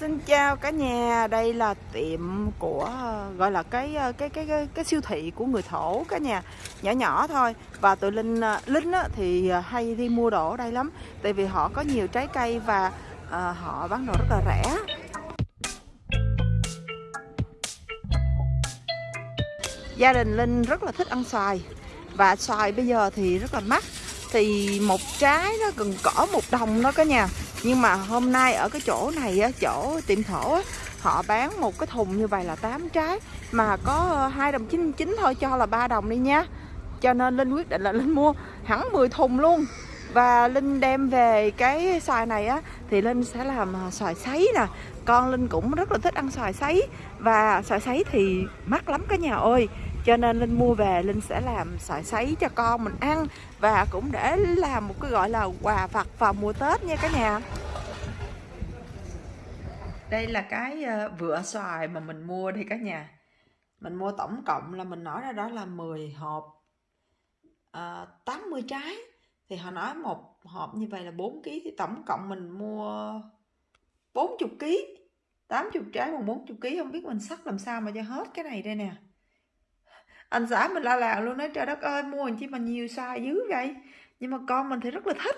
Xin chào cả nhà, đây là tiệm của gọi là cái ờ, cái cái cái, cái siêu thị của người thổ cả nhà, nhỏ nhỏ thôi. Và tụi Linh ờ, Linh á, thì ờ, hay đi mua đồ ở đây lắm, tại vì họ có nhiều trái cây và à, họ bán đồ rất là rẻ. Gia đình Linh rất là thích ăn xoài. Và xoài bây giờ thì rất là mắc. Thì một trái nó gần cỡ một đồng đó cả nhà nhưng mà hôm nay ở cái chỗ này á, chỗ tiệm thổ á, họ bán một cái thùng như vậy là 8 trái. Mà có ờ, hai đồng 99 thôi, cho là ba đồng đi nha. Cho nên linh quyết định là linh mua hẳn 10 thùng luôn. Và linh đem về cái xoài này á, thì linh sẽ làm ờ, xoài sấy nè. Con linh cũng rất là thích ăn xoài sấy. Và xoài sấy thì mắc lắm cả nhà ơi cho nên linh mua về linh sẽ làm xoài sấy cho con mình ăn và cũng để làm một cái gọi là quà vặt vào mùa tết nha cả nhà. Đây là cái ờ, vựa xoài mà mình mua đây cả nhà. Mình mua tổng cộng là mình nói ra đó là 10 hộp ờ, à, 80 trái. Thì họ nói một hộp như vậy là 4 kg thì tổng cộng mình mua 40 kg 80 trái bằng 40 kg không biết mình sắt làm sao mà cho hết cái này đây nè anh xã mình la làng luôn nói trời đất ơi mua làm chi mà nhiều sai dữ vậy? Nhưng mà con mình thì rất là thích.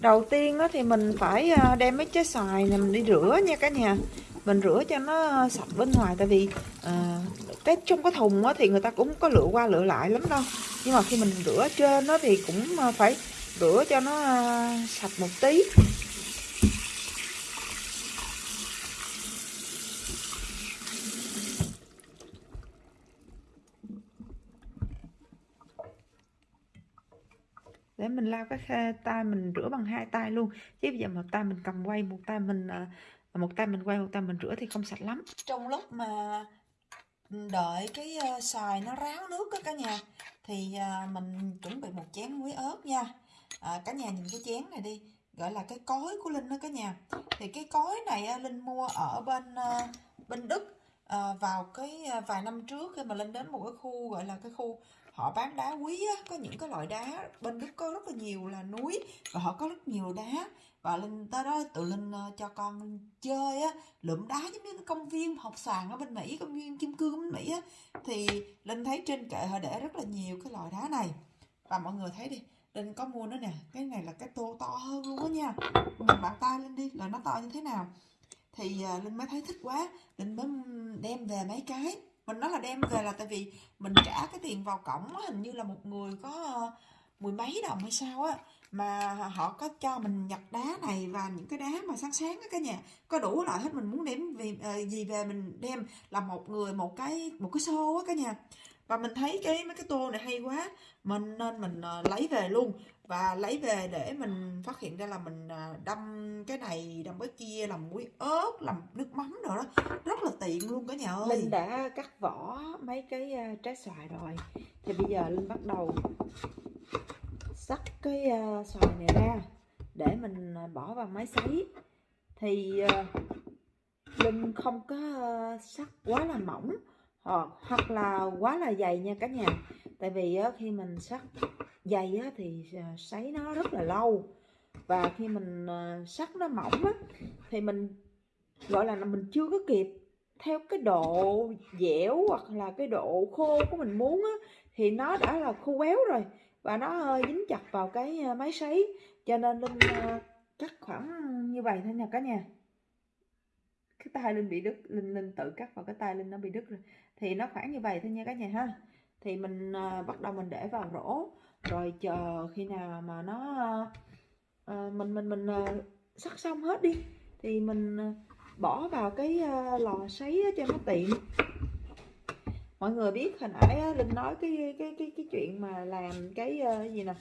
Đầu tiên đó thì mình phải ờ, đem mấy trái xoài này mình đi rửa nha cả nhà. Mình rửa cho nó sạch bên ngoài tại vì à, cái trong cái thùng á thì người ta cũng có lựa qua lựa lại lắm đâu. Nhưng mà khi mình rửa trên nó thì cũng ờ, phải rửa cho nó sạch một tí. Để mình lau cái tay mình rửa bằng hai tay luôn. Chứ bây giờ một tay mình cầm quay một tay mình à, một tay mình quay một tay mình rửa thì không sạch lắm. Trong lúc mà đợi cái ờ, xoài nó ráo nước đó cả nhà thì à, mình chuẩn bị một chén muối ớt nha. À, cả nhà nhìn cái chén này đi gọi là cái cối của linh đó cả nhà. Thì cái cối này linh mua ở bên ờ, bên đức à, vào cái vài năm trước khi mà linh đến một cái khu gọi là cái khu họ bán đá quý á, có những cái loại đá bên đức có rất là nhiều là núi và họ có rất nhiều đá. Và linh tới đó tự linh uh, cho con chơi á lượm đá giống như cái công viên học sàn ở bên mỹ công viên kim cương bên mỹ á. Thì linh thấy trên kệ họ để rất là nhiều cái loại đá này. Và mọi người thấy đi linh có mua nó nè cái này là cái tô to hơn luôn á nha. Mình bàn tay lên đi là nó to như thế nào? Thì uh, linh mới thấy thích quá linh mới đem về mấy cái mình nói là đem về là tại vì mình trả cái tiền vào cổng hình như là một người có ờ, mười mấy đồng hay sao á, mà họ có cho mình nhặt đá này và những cái đá mà sáng sáng á cả nhà. Có đủ loại hết, mình muốn đem vì ờ, gì về mình đem là một người, một cái một cái xô á cả nhà và mình thấy cái mấy cái tô này hay quá mình nên mình uh, lấy về luôn. Và lấy về để mình phát hiện ra là mình uh, đâm cái này đâm cái kia làm muối ớt làm nước mắm rồi đó. Rất là tiện luôn cả nhà ơi. Linh đã cắt vỏ mấy cái uh, trái xoài rồi. Thì bây giờ linh bắt đầu sắc cái uh, xoài này ra để mình bỏ vào máy sấy. Thì uh, linh không có uh, sắc quá là mỏng hoặc, hoặc là quá là dày nha cả nhà. Tại vì á, khi mình sắt dày á, thì ờ, sấy nó rất là lâu. Và khi mình à, nó mỏng á, thì mình gọi là mình chưa có kịp. Theo cái độ dẻo hoặc là cái độ khô của mình muốn á, thì nó đã là khô béo rồi. Và nó hơi dính chặt vào cái máy sấy. Cho nên linh cắt khoảng như vậy thôi nha cả nhà. Cái tay linh bị đứt linh linh tự cắt vào cái tay linh nó bị đứt rồi thì nó khoảng như vậy thôi nha cả nhà ha. Thì mình uh, bắt đầu mình để vào rổ. Rồi chờ khi nào mà nó uh, mình mình mình uh, sắc xong hết đi thì mình uh, bỏ vào cái uh, lò sấy cho nó tiện. Mọi người biết hồi nãy linh nói cái cái cái cái chuyện mà làm cái uh, gì nè?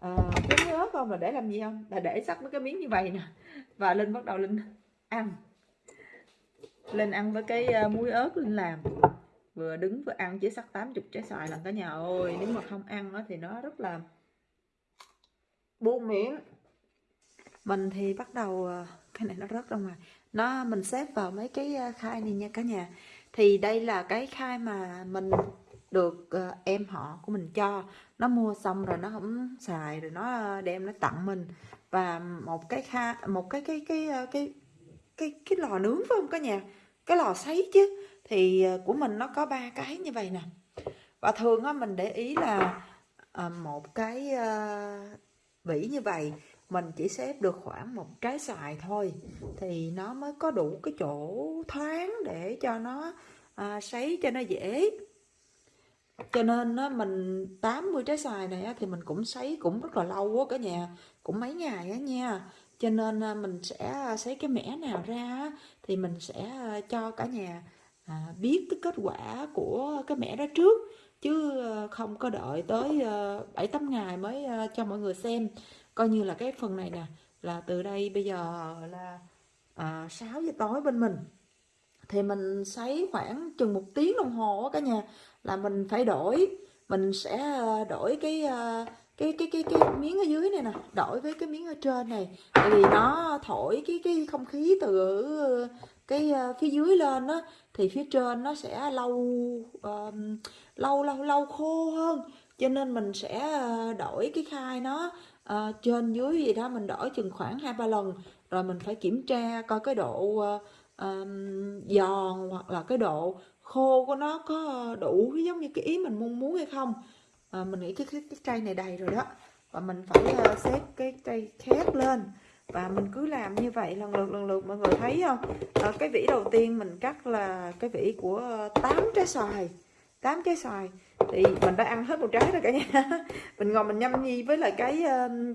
À, cái miếng ớt không? Là để làm gì không? Là để sắc mấy cái miếng như vậy nè. Và linh bắt đầu linh ăn lên ăn với cái ờ, muối ớt linh làm. Vừa đứng vừa ăn chỉ sắc 80 trái xoài lần cả nhà ơi. Nếu mà không ăn nó thì nó rất là buông miệng. Mình thì bắt đầu ờ, cái này nó rớt ra ngoài. Nó mình xếp vào mấy cái ờ, khai này nha cả nhà. Thì đây là cái khai mà mình được em họ của mình cho. Nó mua xong rồi nó không xài rồi nó đem nó tặng mình. Và một cái kha một cái cái cái cái, cái cái cái lò nướng phải không cả nhà? Cái lò sấy chứ. Thì ờ, của mình nó có ba cái như vậy nè. Và thường á mình để ý là à, một cái ờ, à, vỉ như vậy mình chỉ xếp được khoảng một trái xoài thôi. Thì nó mới có đủ cái chỗ thoáng để cho nó à, sấy cho nó dễ. Cho nên á, mình 80 trái xoài này á, thì mình cũng sấy cũng rất là lâu á cả nhà. Cũng mấy ngày á nha cho nên à, mình sẽ à, xấy cái mẻ nào ra thì mình sẽ à, cho cả nhà biết cái kết quả của cái mẻ đó trước. Chứ không có đợi tới bảy tám ngày mới cho mọi người xem. Coi như là cái phần này nè là từ đây bây giờ là à, 6 giờ tối bên mình. Thì mình sấy khoảng chừng một tiếng đồng hồ cả nhà là mình phải đổi. Mình sẽ đổi cái cái cái cái cái miếng ở dưới này nè đổi với cái miếng ở trên này. Tại vì nó thổi cái cái không khí từ cái ờ, phía dưới lên á thì phía trên nó sẽ lâu uh, lâu lâu lâu khô hơn. Cho nên mình sẽ ờ, đổi cái khai nó uh, trên dưới gì đó mình đổi chừng khoảng hai ba lần. Rồi mình phải kiểm tra coi cái độ uh, um, giòn hoặc là cái độ khô của nó có đủ giống như cái ý mình mong muốn hay không à, mình nghĩ cái, cái cái tray này đầy rồi đó. Và mình phải uh, xếp cái tray khác lên. Và mình cứ làm như vậy lần lượt lần lượt mọi người thấy không? À, cái vỉ đầu tiên mình cắt là cái vỉ của 8 trái xoài. 8 trái xoài. Thì mình đã ăn hết một trái rồi cả nhà. Mình ngồi mình nhâm nhi với lại cái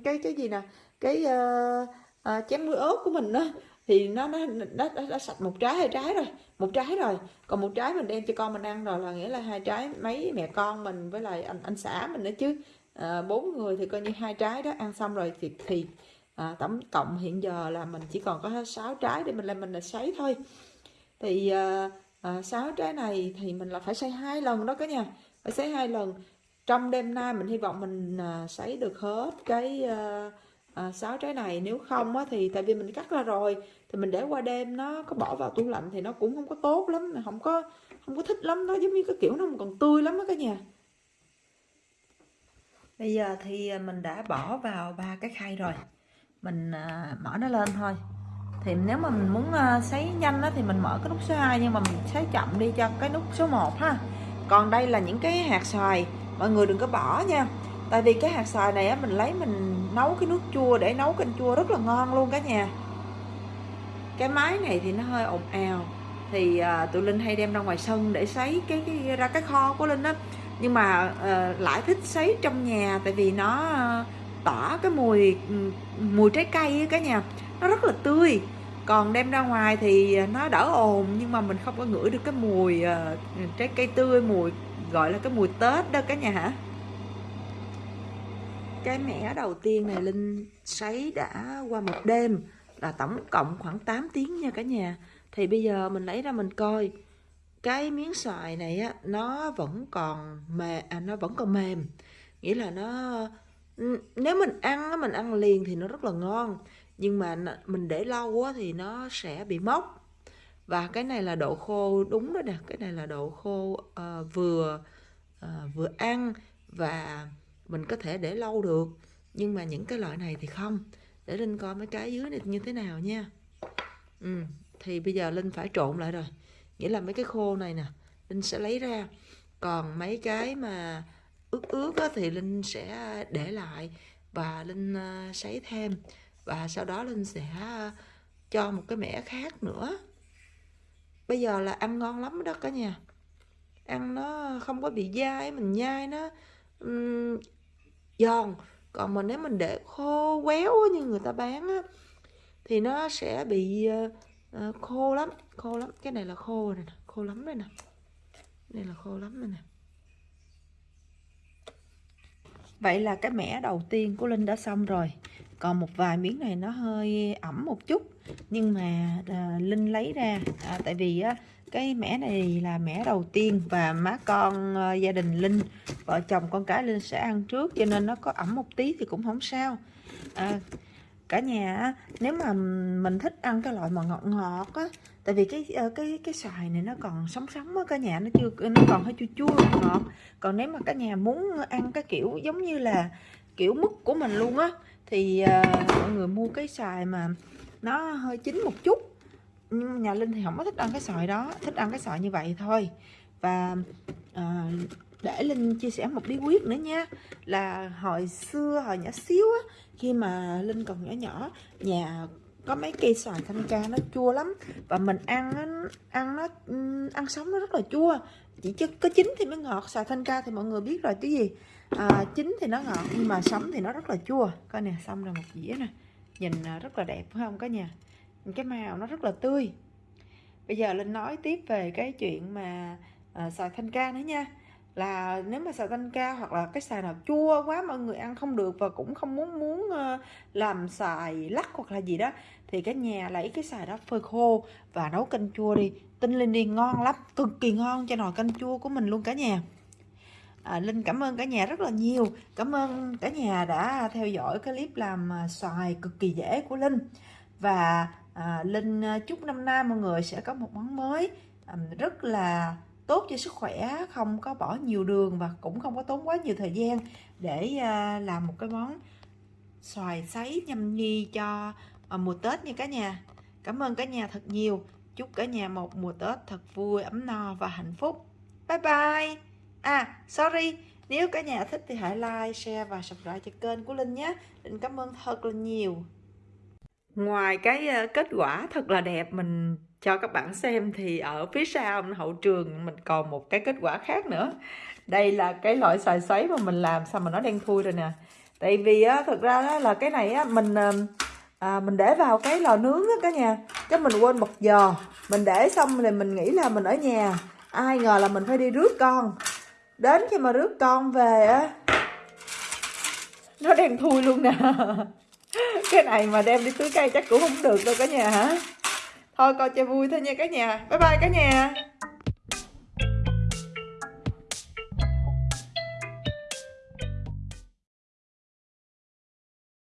cái cái gì nè? Cái uh, uh, chén muối ớt của mình đó thì nó nó nó nó, sạch một trái hai trái rồi một trái rồi. Còn một trái mình đem cho con mình ăn rồi là nghĩa là hai trái mấy mẹ con mình với lại anh anh xã mình nữa chứ. À, bốn người thì coi như hai trái đó ăn xong rồi thì thì à, tổng cộng hiện giờ là mình chỉ còn có sáu trái để mình làm mình là sấy thôi. Thì à, à, 6 trái này thì mình là phải sấy hai lần đó cả nhà phải sấy hai lần. Trong đêm nay mình hy vọng mình à, sấy được hết cái à, Ờ, à, 6 trái này nếu không á, thì tại vì mình cắt ra rồi thì mình để qua đêm nó có bỏ vào tủ lạnh thì nó cũng không có tốt lắm không có không có thích lắm nó giống như cái kiểu nó còn tươi lắm đó cả nhà. Bây giờ thì ờ, mình đã bỏ vào ba cái khay rồi. Mình à, mở nó lên thôi. Thì nếu mà mình muốn à, sấy nhanh á, thì mình mở cái nút số 2 nhưng mà mình sấy chậm đi cho cái nút số 1 ha. Còn đây là những cái hạt xoài mọi người đừng có bỏ nha. Tại vì cái hạt xoài này á, mình lấy mình nấu cái nước chua để nấu canh chua rất là ngon luôn cả nhà. Cái máy này thì nó hơi ồn ào. Thì à, tụi linh hay đem ra ngoài sân để sấy cái, cái ra cái kho của linh á. Nhưng mà à, lại thích sấy trong nhà tại vì nó à, tỏa cái mùi mùi trái cây á cả nhà. Nó rất là tươi. Còn đem ra ngoài thì nó đỡ ồn nhưng mà mình không có ngửi được cái mùi uh, trái cây tươi mùi gọi là cái mùi tết đó cả nhà hả? Cái mẻ đầu tiên này linh sấy đã qua một đêm là tổng cộng khoảng 8 tiếng nha cả nhà. Thì bây giờ mình lấy ra mình coi. Cái miếng xoài này á nó vẫn còn mềm à, nó vẫn còn mềm. Nghĩa là nó ừ, nếu mình ăn mình ăn liền thì nó rất là ngon. Nhưng mà mình để lâu quá thì nó sẽ bị mốc. Và cái này là độ khô đúng đó nè. Cái này là độ khô uh, vừa uh, vừa ăn và mình có thể để lâu được. Nhưng mà những cái loại này thì không. Để linh coi mấy cái dưới này như thế nào nha. Ừ, thì bây giờ linh phải trộn lại rồi. Nghĩa là mấy cái khô này nè linh sẽ lấy ra. Còn mấy cái mà ướt ướt á, thì linh sẽ để lại và linh uh, sấy thêm. Và sau đó linh sẽ ờ, cho một cái mẻ khác nữa. Bây giờ là ăn ngon lắm đó cả nhà. Ăn nó không có bị dai mình nhai nó um, giòn. Còn mà nếu mình để khô quéo như người ta bán á, thì nó sẽ bị uh, khô lắm khô lắm. Cái này là khô này nè khô lắm đây nè. Đây là khô lắm đây nè. Vậy là cái mẻ đầu tiên của linh đã xong rồi. Còn một vài miếng này nó hơi ẩm một chút nhưng mà à, linh lấy ra à, tại vì á, cái mẻ này là mẻ đầu tiên và má con à, gia đình linh vợ chồng con cái linh sẽ ăn trước cho nên nó có ẩm một tí thì cũng không sao. À, cả nhà nếu mà mình thích ăn cái loại mà ngọt ngọt á tại vì cái ờ, cái cái xoài này nó còn sống sống á cả nhà nó chưa nó còn hơi chua chua ngọt còn nếu mà cả nhà muốn ăn cái kiểu giống như là kiểu mứt của mình luôn á thì uh, mọi người mua cái xoài mà nó hơi chín một chút. Nhưng nhà linh thì không có thích ăn cái sợi đó thích ăn cái sợi như vậy thôi. Và à, để linh chia sẻ một bí quyết nữa nha. Là hồi xưa hồi nhỏ xíu á khi mà linh còn nhỏ nhỏ nhà có mấy cây xoài thanh ca nó chua lắm. Và mình ăn ăn nó ăn sống nó rất là chua. Chỉ chứ có chín thì mới ngọt xoài thanh ca thì mọi người biết rồi chứ gì. À, chín thì nó ngọt nhưng mà sống thì nó rất là chua. Coi nè xong rồi một dĩa nè nhìn ờ, rất là đẹp phải không cả nhà? Cái màu nó rất là tươi. Bây giờ linh nói tiếp về cái chuyện mà uh, xoài thanh ca nữa nha. Là nếu mà xài thanh ca hoặc là cái xài nào chua quá mọi người ăn không được và cũng không muốn muốn ờ, làm xài lắc hoặc là gì đó thì cái nhà lấy cái xài đó phơi khô và nấu canh chua đi. Tinh lên đi ngon lắm cực kỳ ngon cho nồi canh chua của mình luôn cả nhà à, linh cảm ơn cả nhà rất là nhiều. Cảm ơn cả nhà đã theo dõi cái clip làm à, xoài cực kỳ dễ của linh. Và à, linh à, chúc năm nay mọi người sẽ có một món mới à, rất là tốt cho sức khỏe không có bỏ nhiều đường và cũng không có tốn quá nhiều thời gian để à, làm một cái món xoài sấy nhâm nhi cho à, mùa Tết nha cả nhà. Cảm ơn cả nhà thật nhiều. Chúc cả nhà một mùa Tết thật vui ấm no và hạnh phúc. Bye bye! À sorry. Nếu cả nhà thích thì hãy like share và subscribe cho kênh của Linh nhé. Linh cảm ơn thật là nhiều. Ngoài cái ờ, kết quả thật là đẹp mình cho các bạn xem thì ở phía sau hậu trường mình còn một cái kết quả khác nữa. Đây là cái loại xoài xoáy mà mình làm sao mà nó đen thui rồi nè. Tại vì á thực ra á, là cái này á mình ờ, à, mình để vào cái lò nướng á cả nhà. Cái mình quên bật giò. Mình để xong thì mình nghĩ là mình ở nhà. Ai ngờ là mình phải đi rước con đến khi mà rước con về á, nó đen thui luôn nè. Cái này mà đem đi tưới cây chắc cũng không được đâu cả nhà hả? Thôi, coi cho vui thôi nha cả nhà. Bye bye cả nhà.